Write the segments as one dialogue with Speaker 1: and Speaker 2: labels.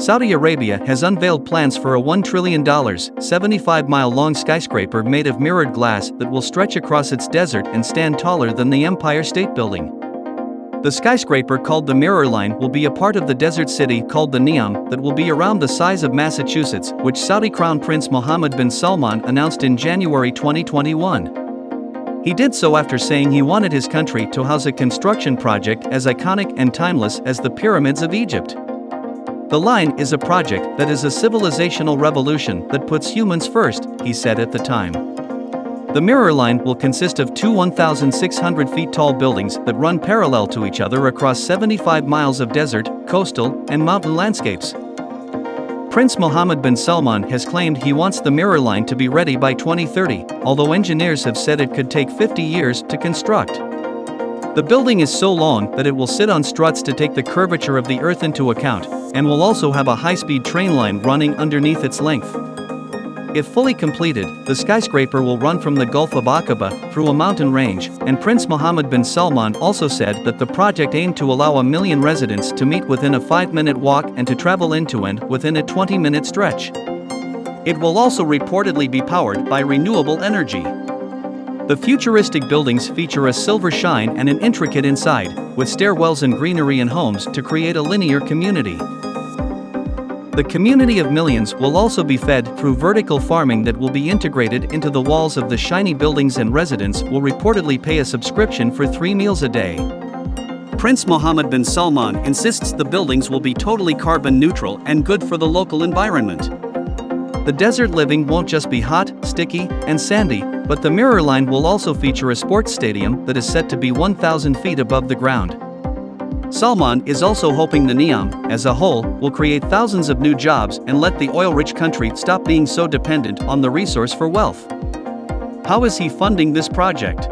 Speaker 1: Saudi Arabia has unveiled plans for a $1 trillion, 75 mile long skyscraper made of mirrored glass that will stretch across its desert and stand taller than the Empire State Building. The skyscraper called the Mirror Line will be a part of the desert city called the Neom that will be around the size of Massachusetts, which Saudi Crown Prince Mohammed bin Salman announced in January 2021. He did so after saying he wanted his country to house a construction project as iconic and timeless as the pyramids of Egypt. The line is a project that is a civilizational revolution that puts humans first, he said at the time. The Mirror Line will consist of two 1,600 feet tall buildings that run parallel to each other across 75 miles of desert, coastal, and mountain landscapes. Prince Mohammed bin Salman has claimed he wants the Mirror Line to be ready by 2030, although engineers have said it could take 50 years to construct. The building is so long that it will sit on struts to take the curvature of the Earth into account, and will also have a high-speed train line running underneath its length. If fully completed, the skyscraper will run from the Gulf of Aqaba through a mountain range, and Prince Mohammed bin Salman also said that the project aimed to allow a million residents to meet within a 5-minute walk and to travel into and within a 20-minute stretch. It will also reportedly be powered by renewable energy. The futuristic buildings feature a silver shine and an intricate inside, with stairwells and greenery and homes to create a linear community. The community of millions will also be fed through vertical farming that will be integrated into the walls of the shiny buildings and residents will reportedly pay a subscription for three meals a day. Prince Mohammed bin Salman insists the buildings will be totally carbon neutral and good for the local environment. The desert living won't just be hot, sticky, and sandy, but the Mirror Line will also feature a sports stadium that is set to be 1,000 feet above the ground. Salman is also hoping the Neom, as a whole, will create thousands of new jobs and let the oil-rich country stop being so dependent on the resource for wealth. How is he funding this project?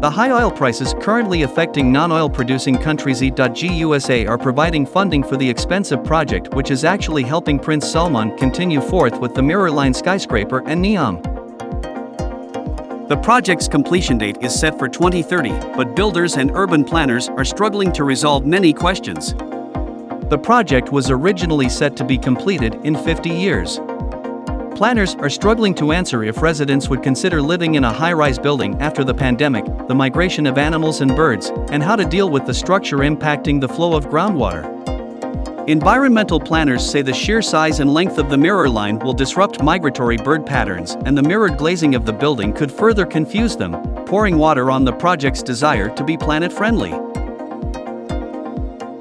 Speaker 1: The high oil prices currently affecting non-oil producing countries E.GUSA are providing funding for the expensive project which is actually helping Prince Salman continue forth with the Mirror Line skyscraper and Neom. The project's completion date is set for 2030, but builders and urban planners are struggling to resolve many questions. The project was originally set to be completed in 50 years. Planners are struggling to answer if residents would consider living in a high-rise building after the pandemic, the migration of animals and birds, and how to deal with the structure impacting the flow of groundwater. Environmental planners say the sheer size and length of the mirror line will disrupt migratory bird patterns and the mirrored glazing of the building could further confuse them, pouring water on the project's desire to be planet-friendly.